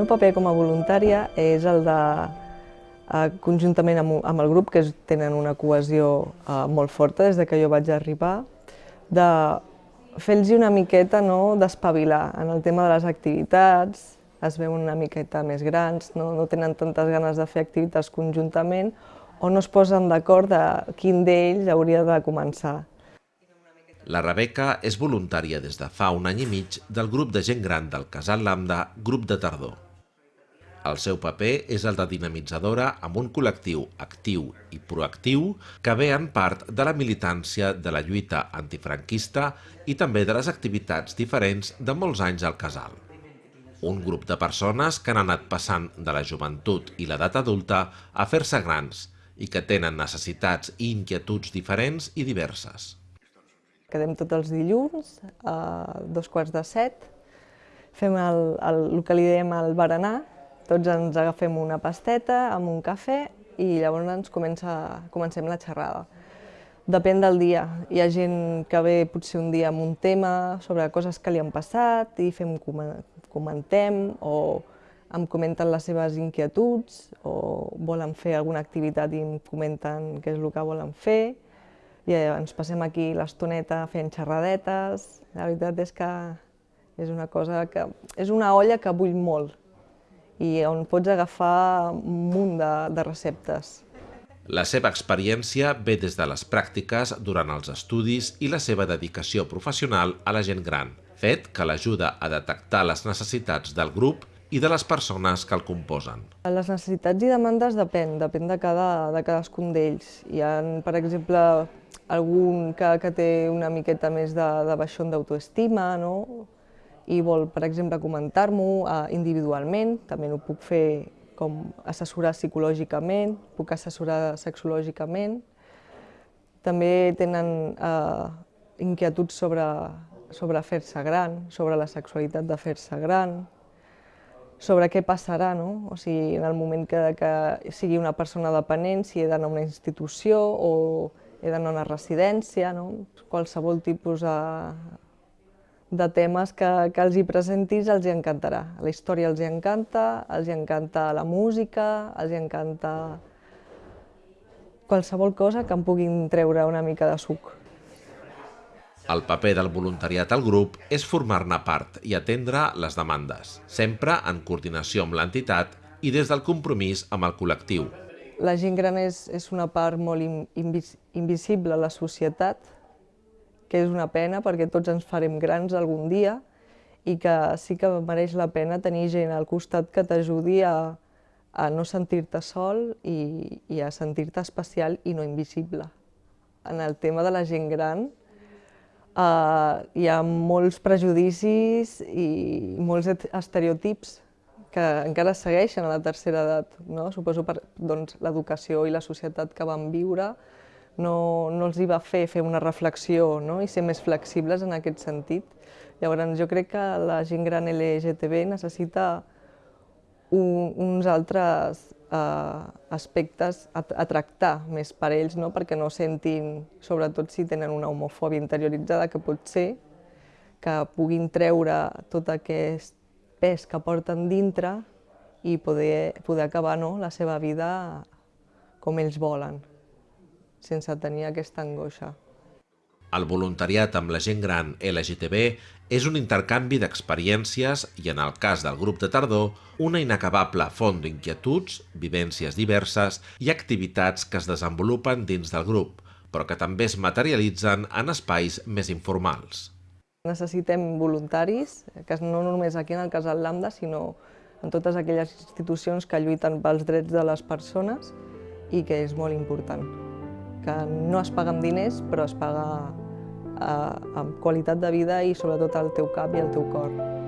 meu paper com a voluntària és el de, eh, conjuntament amb, el grup, que tenen una cohesió eh, molt forta des de que jo vaig arribar, de fer-los una miqueta no, d'espavilar en el tema de les activitats, es veuen una miqueta més grans, no, no tenen tantes ganes de fer activitats conjuntament o no es posen d'acord de quin d'ells hauria de començar. La Rebeca és voluntària des de fa un any i mig del grup de gent gran del Casal Lambda, Grup de Tardor. El seu paper és el de dinamitzadora amb un col·lectiu actiu i proactiu que ve en part de la militància de la lluita antifranquista i també de les activitats diferents de molts anys al casal. Un grup de persones que han anat passant de la joventut i l'edat adulta a fer-se grans i que tenen necessitats i inquietuds diferents i diverses. Quedem tots els dilluns a dos quarts de set, fem el, el, el que li diem el berenar, tots ens agafem una pasteta amb un cafè i llavors ens comença, comencem la xerrada. Depèn del dia. Hi ha gent que ve potser un dia amb un tema sobre coses que li han passat i fem, comentem o em comenten les seves inquietuds o volen fer alguna activitat i em comenten què és el que volen fer i ens passem aquí l'estoneta fent xerradetes. La veritat és que és una cosa que... és una olla que bull molt i on pots agafar un munt de, de receptes. La seva experiència ve des de les pràctiques durant els estudis i la seva dedicació professional a la gent gran, fet que l'ajuda a detectar les necessitats del grup i de les persones que el composen. Les necessitats i demandes depèn, depèn de, cada, de cadascun d'ells. Hi ha, per exemple, algun que, que té una miqueta més de, de baixón d'autoestima, no? I vol, per exemple, comentar-m'ho eh, individualment, també no puc fer com assessorar psicològicament, puc assessorar sexològicament. També tenen eh, inquietuds sobre, sobre fer-se gran, sobre la sexualitat de fer-se gran, sobre què passarà, no? O sigui, en el moment que, que sigui una persona dependent, si he d'anar a una institució o he d'anar a una residència, no? qualsevol tipus de, de temes que, que els hi presentis els hi encantarà. La història els hi encanta, els hi encanta la música, els hi encanta qualsevol cosa que em puguin treure una mica de suc. El paper del voluntariat al grup és formar-ne part i atendre les demandes, sempre en coordinació amb l'entitat i des del compromís amb el col·lectiu. La gent gran és, és una part molt invis, invisible a la societat, que és una pena perquè tots ens farem grans algun dia i que sí que mereix la pena tenir gent al costat que t'ajudi a, a no sentir-te sol i, i a sentir-te especial i no invisible. En el tema de la gent gran, Uh, hi ha molts prejudicis i molts estereotips que encara segueixen a la tercera edat. No? Suposo per doncs, l'educació i la societat que van viure no, no els hi va fer fer una reflexió no? i ser més flexibles en aquest sentit. Llavors, jo crec que la gent gran LGTB necessita un, uns altres eh, aspectes a, a tractar més per ells, no? perquè no sentin, sobretot si tenen una homofòbia interioritzada, que pot ser que puguin treure tot aquest pes que porten dintre i poder, poder acabar no? la seva vida com ells volen, sense tenir aquesta angoixa. El voluntariat amb la gent gran LGTB és un intercanvi d'experiències i, en el cas del grup de tardor, una inacabable font d'inquietuds, vivències diverses i activitats que es desenvolupen dins del grup, però que també es materialitzen en espais més informals. Necessitem voluntaris, que no només aquí en el Casal Lambda, sinó en totes aquelles institucions que lluiten pels drets de les persones i que és molt important que no es paga amb diners, però es paga eh, amb qualitat de vida i sobretot al teu cap i al teu cor.